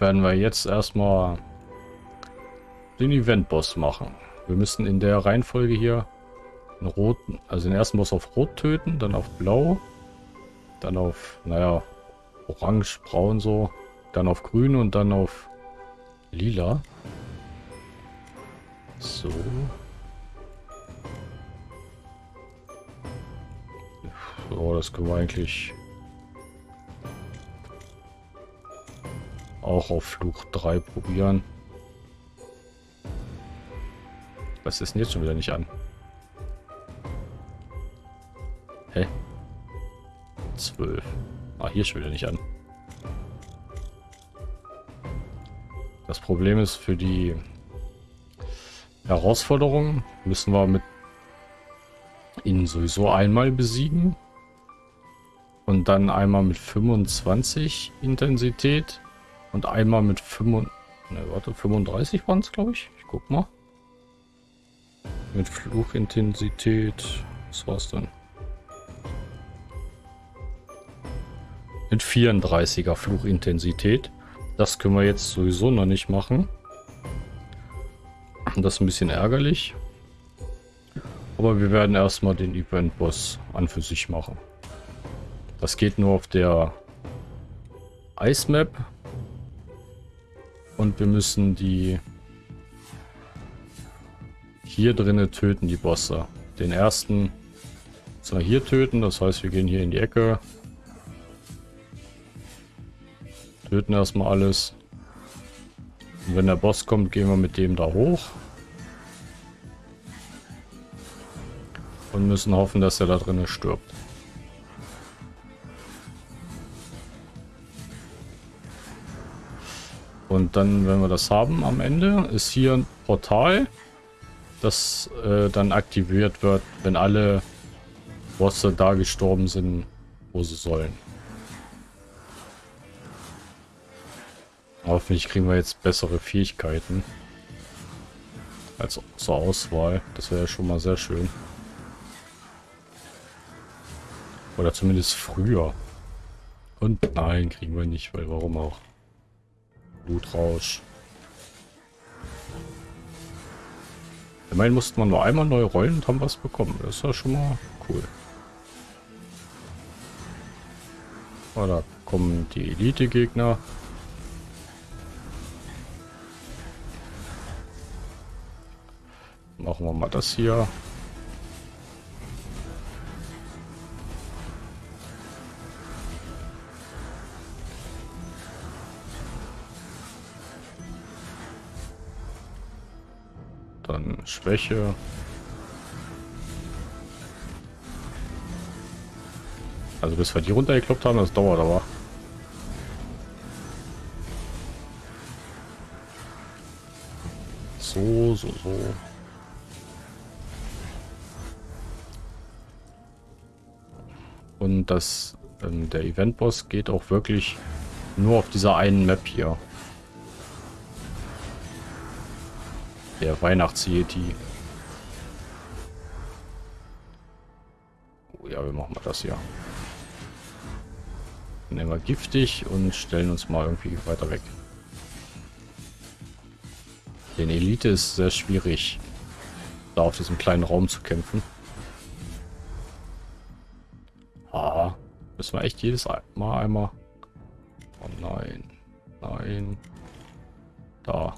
werden wir jetzt erstmal den Event-Boss machen. Wir müssen in der Reihenfolge hier den roten, also den ersten Boss auf Rot töten, dann auf Blau, dann auf, naja, Orange, Braun so, dann auf Grün und dann auf Lila. So. So, das können wir eigentlich auch auf Fluch 3 probieren. Was ist denn jetzt schon wieder nicht an? Hä? 12. Ah, hier schon wieder nicht an. Das Problem ist, für die Herausforderung müssen wir mit ihn sowieso einmal besiegen. Und dann einmal mit 25 Intensität und einmal mit 35, ne, warte, 35 waren es, glaube ich. Ich guck mal. Mit Fluchintensität, was war's denn? Mit 34er Fluchintensität. Das können wir jetzt sowieso noch nicht machen. Das ist ein bisschen ärgerlich. Aber wir werden erstmal den Event-Boss an für sich machen. Das geht nur auf der Ice Map. Und wir müssen die hier drinnen töten, die Bosse. Den ersten wir hier töten, das heißt wir gehen hier in die Ecke. Töten erstmal alles. Und wenn der Boss kommt, gehen wir mit dem da hoch. Und müssen hoffen, dass er da drinnen stirbt. Und dann, wenn wir das haben am Ende, ist hier ein Portal, das äh, dann aktiviert wird, wenn alle Bosse da gestorben sind, wo sie sollen. Hoffentlich kriegen wir jetzt bessere Fähigkeiten als zur Auswahl. Das wäre ja schon mal sehr schön. Oder zumindest früher. Und nein, kriegen wir nicht, weil warum auch? Blutrausch. Immerhin musste man nur einmal neu rollen und haben was bekommen. Das ist ja schon mal cool. Oh, da kommen die Elite-Gegner. Machen wir mal das hier. Schwäche. Also bis wir die runtergekloppt haben, das dauert aber. So, so, so. Und das, ähm, der Event-Boss geht auch wirklich nur auf dieser einen Map hier. Der Weihnachts-Yeti. Oh ja, wir machen mal das hier. Nehmen wir giftig und stellen uns mal irgendwie weiter weg. Den Elite ist sehr schwierig, da auf diesem kleinen Raum zu kämpfen. Ah, müssen wir echt jedes Mal einmal... Oh nein, nein. Da.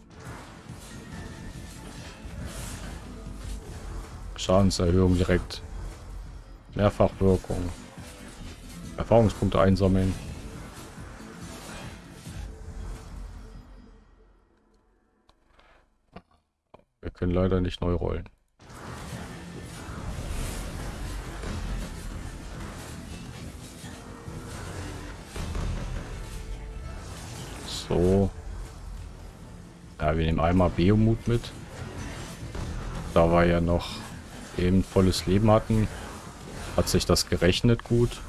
Schadenserhöhung direkt. Mehrfachwirkung. Erfahrungspunkte einsammeln. Wir können leider nicht neu rollen. So. Ja, wir nehmen einmal Beomut mit. Da war ja noch eben volles Leben hatten, hat sich das gerechnet gut.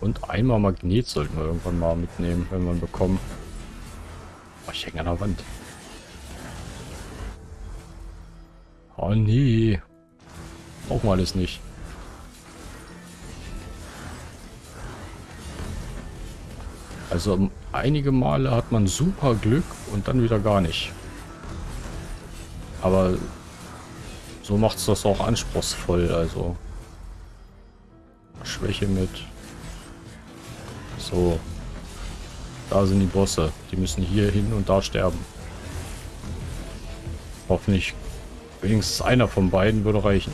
Und einmal Magnet sollten wir irgendwann mal mitnehmen, wenn wir ihn bekommen. Oh, ich hänge an der Wand. Oh nee. brauchen wir alles nicht. Also einige Male hat man super Glück und dann wieder gar nicht. Aber so macht es das auch anspruchsvoll, also Schwäche mit. So. Da sind die Bosse. Die müssen hier hin und da sterben. Hoffentlich wenigstens einer von beiden würde reichen.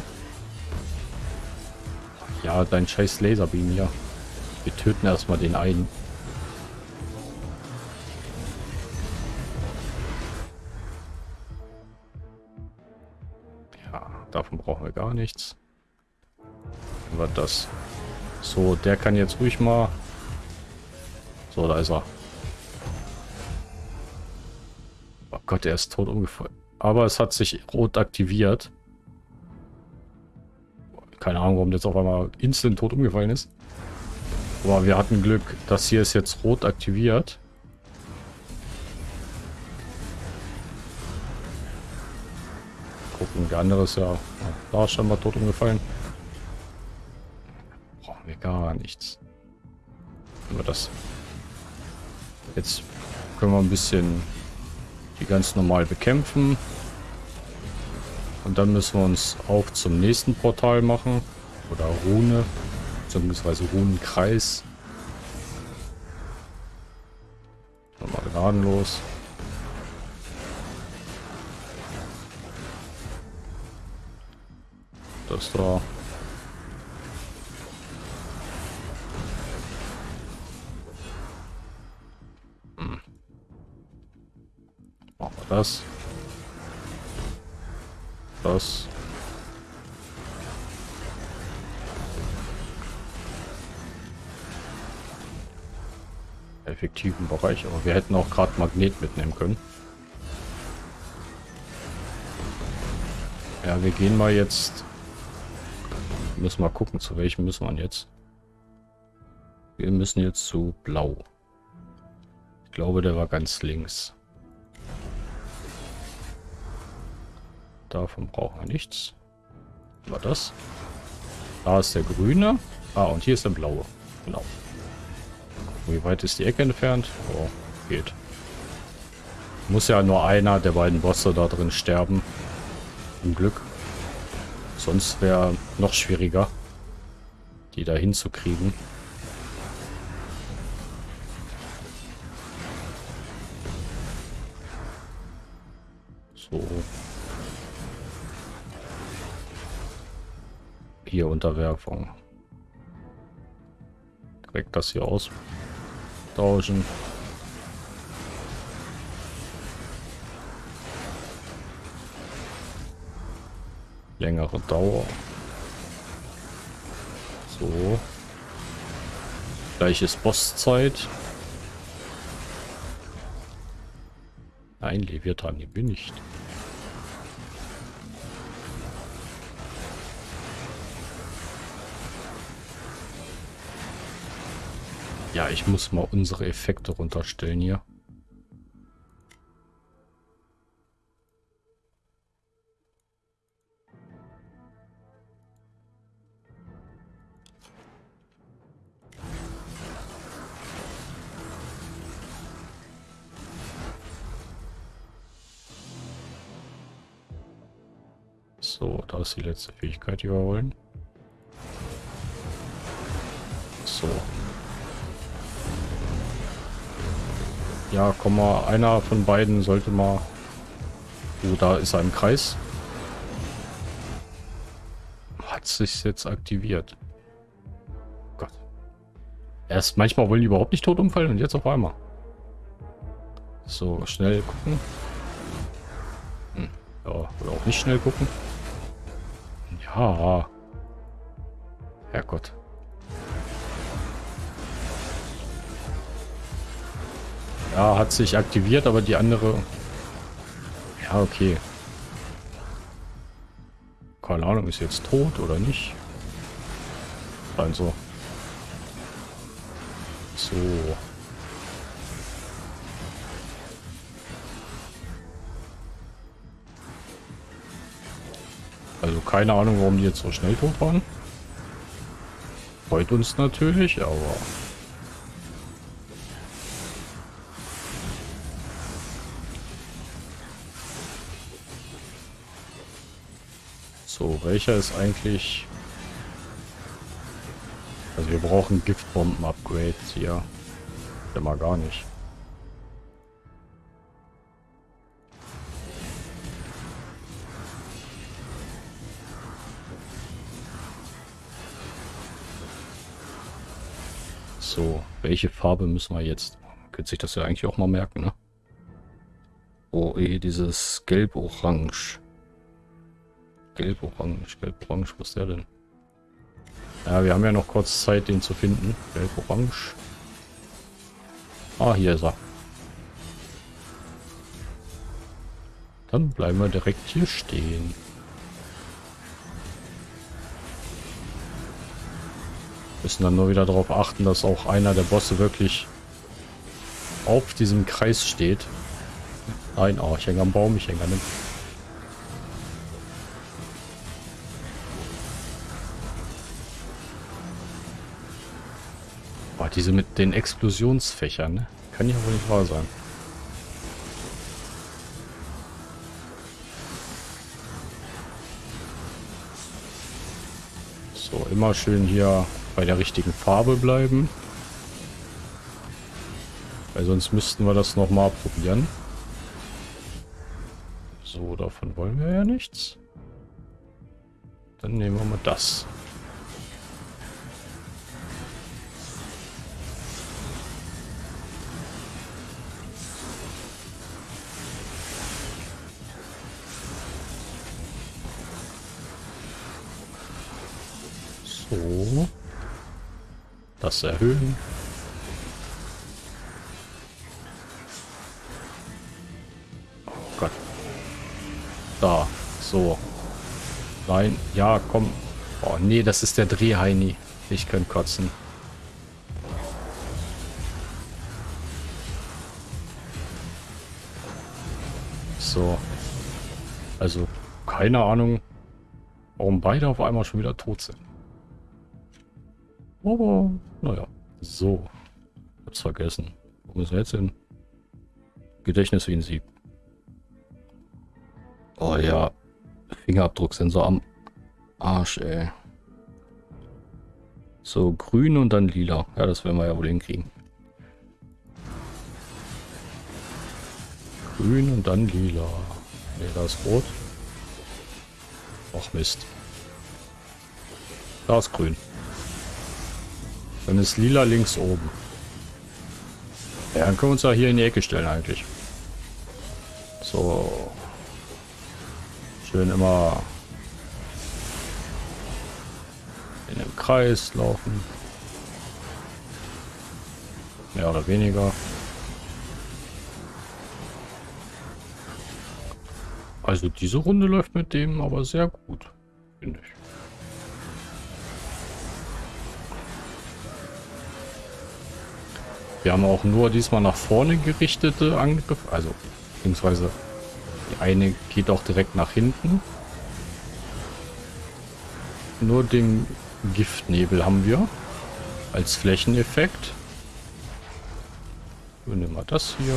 Ja, dein scheiß Laserbeam hier. Wir töten erstmal den einen. Davon brauchen wir gar nichts. Was das? So, der kann jetzt ruhig mal... So, da ist er. Oh Gott, er ist tot umgefallen. Aber es hat sich rot aktiviert. Keine Ahnung, warum jetzt auf einmal instant tot umgefallen ist. Aber wir hatten Glück. Das hier ist jetzt rot aktiviert. Der andere ist ja... Da schon mal tot umgefallen wir gar nichts. Aber das... Jetzt können wir ein bisschen die ganz normal bekämpfen. Und dann müssen wir uns auf zum nächsten Portal machen. Oder Rune. Beziehungsweise Runenkreis. Nochmal gnadenlos. Das da. Das. Das. Effektiven Bereich, aber wir hätten auch gerade Magnet mitnehmen können. Ja, wir gehen mal jetzt. Müssen mal gucken, zu welchem müssen wir jetzt. Wir müssen jetzt zu Blau. Ich glaube, der war ganz links. Davon brauchen wir nichts. War das? Da ist der grüne. Ah, und hier ist der blaue. Genau. Wie weit ist die Ecke entfernt? Oh, geht. Muss ja nur einer der beiden Bosse da drin sterben. Zum Glück. Sonst wäre noch schwieriger, die da hinzukriegen. So. Hier Unterwerfung. Direkt das hier austauschen. Längere Dauer. So. Gleiches Bosszeit. Nein, Leviathan, hier bin ich. Ja, ich muss mal unsere Effekte runterstellen hier. Die letzte Fähigkeit, die wir wollen. So, Ja, komm mal, einer von beiden sollte mal... Oh, da ist er im Kreis. Hat sich jetzt aktiviert. Gott. Erst manchmal wollen die überhaupt nicht tot umfallen und jetzt auf einmal. So, schnell gucken. Hm. Ja, oder auch nicht schnell gucken. Ja. Herrgott. Ja, hat sich aktiviert, aber die andere... Ja, okay. Keine Ahnung, ist jetzt tot oder nicht? Also. So. Also keine Ahnung, warum die jetzt so schnell tot waren. Freut uns natürlich, aber... So, welcher ist eigentlich... Also wir brauchen Giftbomben-Upgrades hier. Ja mal gar nicht. So, welche Farbe müssen wir jetzt? Könnte sich das ja eigentlich auch mal merken, ne? Oh, eh, dieses Gelb-Orange. Gelb-Orange, Gelb-Orange, was ist der denn? Ja, wir haben ja noch kurz Zeit, den zu finden. Gelb-Orange. Ah, hier ist er. Dann bleiben wir direkt hier stehen. Müssen dann nur wieder darauf achten, dass auch einer der Bosse wirklich auf diesem Kreis steht. Nein, oh, ich hänge am Baum, ich hänge an dem... Boah, diese mit den Explosionsfächern, ne? Kann ja wohl nicht wahr sein. So, immer schön hier bei der richtigen Farbe bleiben. Weil sonst müssten wir das nochmal probieren. So, davon wollen wir ja nichts. Dann nehmen wir mal das. So. Das erhöhen. Oh Gott. Da. So. Nein. Ja, komm. Oh, nee, das ist der Drehheini. Ich könnte kotzen. So. Also, keine Ahnung, warum beide auf einmal schon wieder tot sind. Aber, naja. So. Hab's vergessen. Wo müssen wir jetzt hin? Gedächtnis wie ein Sieb. Oh ja. Fingerabdrucksensor am Arsch, ey. So, grün und dann lila. Ja, das werden wir ja wohl hinkriegen. Grün und dann lila. Ne, da ist rot. Ach Mist. Da ist grün. Dann ist lila links oben. Ja, dann können wir uns ja hier in die Ecke stellen eigentlich. So. Schön immer in dem Kreis laufen. Mehr oder weniger. Also diese Runde läuft mit dem aber sehr gut, finde ich. Wir haben auch nur diesmal nach vorne gerichtete Angriffe. Also, beziehungsweise die eine geht auch direkt nach hinten. Nur den Giftnebel haben wir als Flächeneffekt. Wir nehmen wir das hier.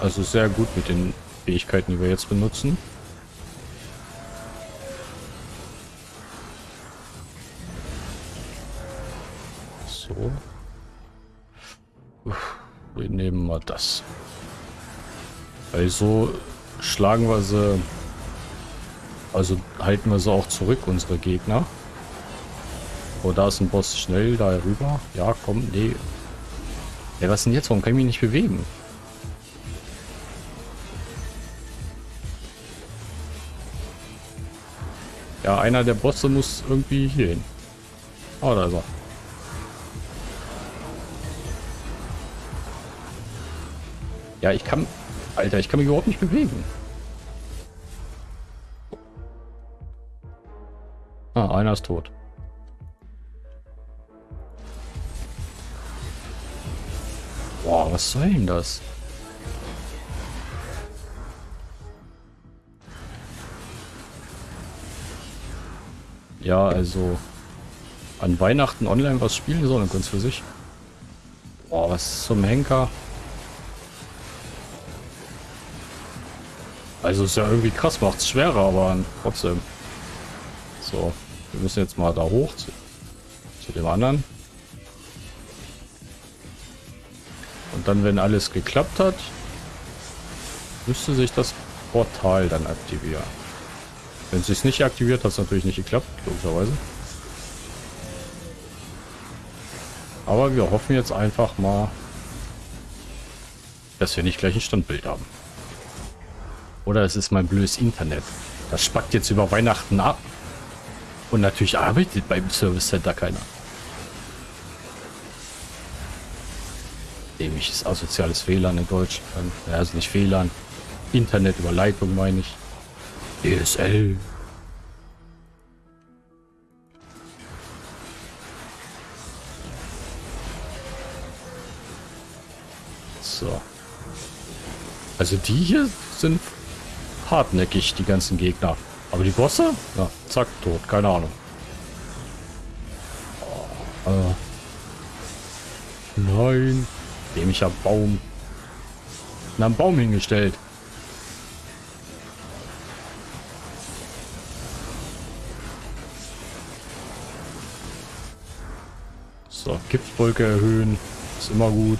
Also sehr gut mit den Fähigkeiten, die wir jetzt benutzen. So. Wir nehmen mal das. Weil so schlagen wir sie... Also halten wir sie auch zurück, unsere Gegner. Oh, da ist ein Boss schnell da rüber. Ja, komm, nee. Ja, was denn jetzt? Warum kann ich mich nicht bewegen? Ja, einer der Bosse muss irgendwie hier hin. Oh, da ist er. Ja, ich kann... Alter, ich kann mich überhaupt nicht bewegen. Ah, einer ist tot. Boah, was soll denn das? Ja, also an Weihnachten online was spielen sollen, ganz für sich. Boah, was zum Henker? Also ist ja irgendwie krass, macht es schwerer, aber trotzdem. So, wir müssen jetzt mal da hoch zu, zu dem anderen. Und dann, wenn alles geklappt hat, müsste sich das Portal dann aktivieren. Wenn es sich nicht aktiviert, hat es natürlich nicht geklappt, logischerweise. Aber wir hoffen jetzt einfach mal, dass wir nicht gleich ein Standbild haben. Oder es ist mein blödes Internet. Das spackt jetzt über Weihnachten ab. Und natürlich arbeitet beim Service Center keiner. Dämliches asoziales WLAN in Deutschland. Also nicht WLAN. Internetüberleitung meine ich. DSL. So. Also die hier sind hartnäckig, die ganzen Gegner. Aber die Bosse? Ja, zack, tot. Keine Ahnung. Oh, äh. Nein. Dämlicher Baum. Na, einen Baum hingestellt. So, Giftwolke erhöhen. Ist immer gut.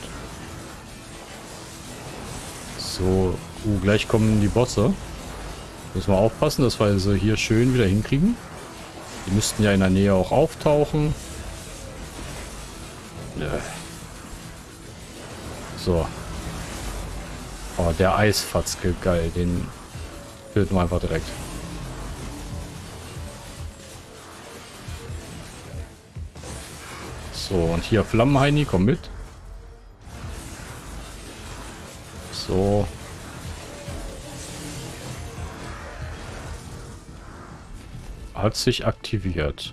So, uh, gleich kommen die Bosse. Müssen wir aufpassen, dass wir sie hier schön wieder hinkriegen. Die müssten ja in der Nähe auch auftauchen. Ja. So. Oh, der Eisfatzke, geil. Den töten wir einfach direkt. So, und hier Flammenheini, komm mit. Hat sich aktiviert.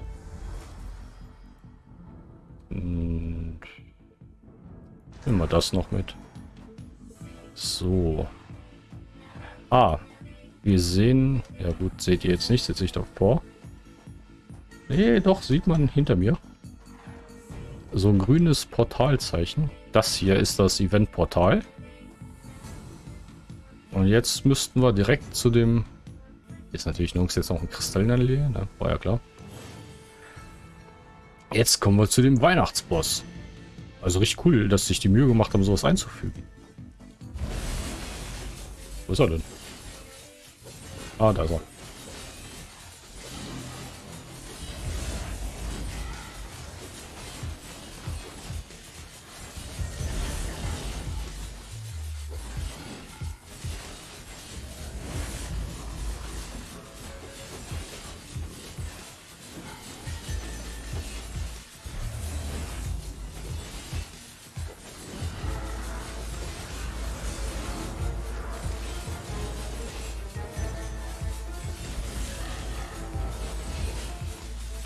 Und nehmen wir das noch mit. So. Ah. Wir sehen... Ja gut, seht ihr jetzt nicht, setze ich doch vor. Nee, doch, sieht man hinter mir so ein grünes Portalzeichen. Das hier ist das Event-Portal. Und jetzt müssten wir direkt zu dem... Ist natürlich nirgends jetzt noch ein Kristall in der Nähe, ne? war ja klar. Jetzt kommen wir zu dem Weihnachtsboss. Also richtig cool, dass sich die Mühe gemacht haben, sowas einzufügen. Wo ist er denn? Ah, da ist er.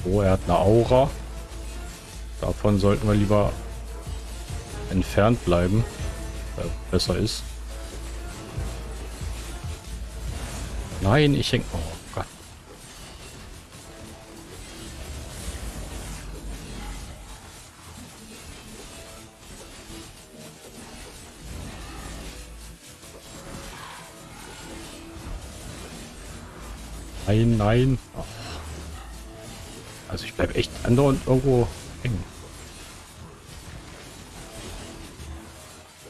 Oh, er hat eine Aura. Davon sollten wir lieber entfernt bleiben. Weil besser ist. Nein, ich häng... Oh Gott. Nein, nein. Oh. Also ich bleibe echt andauernd irgendwo hängen.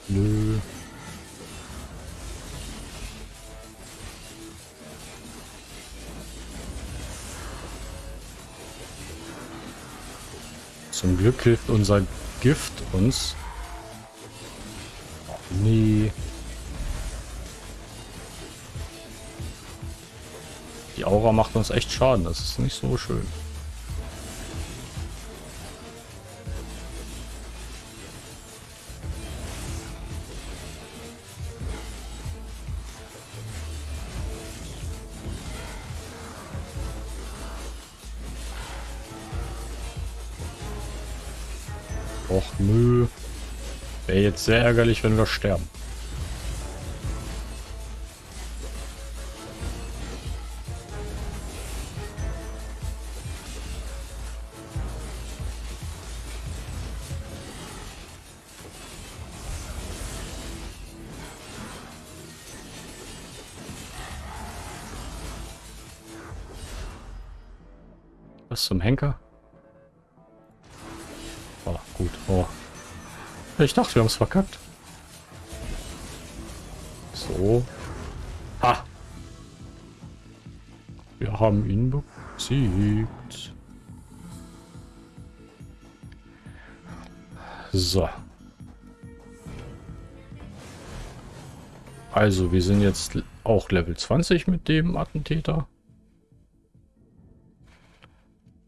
Nö. Zum Glück hilft unser Gift uns. Nee. Die Aura macht uns echt Schaden. Das ist nicht so schön. Och nö. Wäre jetzt sehr ärgerlich, wenn wir sterben. Ich dachte, wir haben es verkackt. So. Ha! Wir haben ihn besiegt. So. Also, wir sind jetzt auch Level 20 mit dem Attentäter.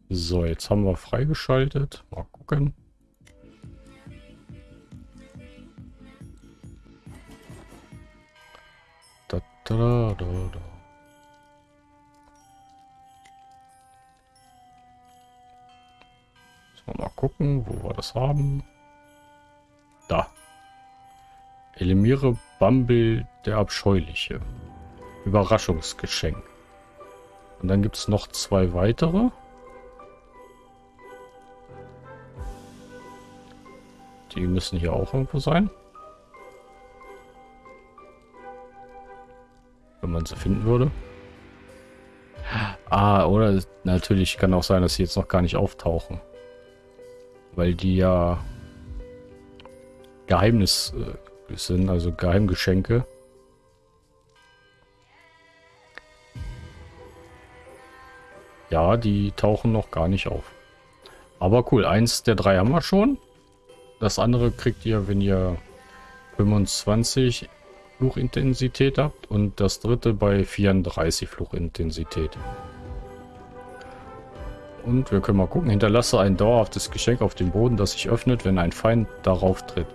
So, jetzt haben wir freigeschaltet. Mal gucken. Da, da, da. Mal gucken, wo wir das haben. Da. Eliminiere Bumble der Abscheuliche. Überraschungsgeschenk. Und dann gibt es noch zwei weitere. Die müssen hier auch irgendwo sein. Man sie finden würde. Ah, oder natürlich kann auch sein, dass sie jetzt noch gar nicht auftauchen. Weil die ja Geheimnis äh, sind, also Geheimgeschenke. Ja, die tauchen noch gar nicht auf. Aber cool, eins der drei haben wir schon. Das andere kriegt ihr, wenn ihr 25 Fluchintensität habt und das dritte bei 34 Fluchintensität. Und wir können mal gucken. Hinterlasse ein dauerhaftes Geschenk auf dem Boden, das sich öffnet, wenn ein Feind darauf tritt.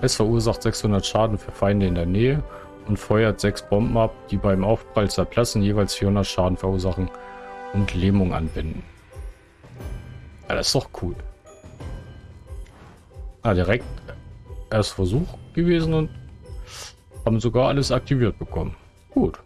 Es verursacht 600 Schaden für Feinde in der Nähe und feuert 6 Bomben ab, die beim Aufprall zerplatzen, jeweils 400 Schaden verursachen und Lähmung anwenden. Ja, das ist doch cool. Ah, direkt erst Versuch gewesen und haben sogar alles aktiviert bekommen. Gut.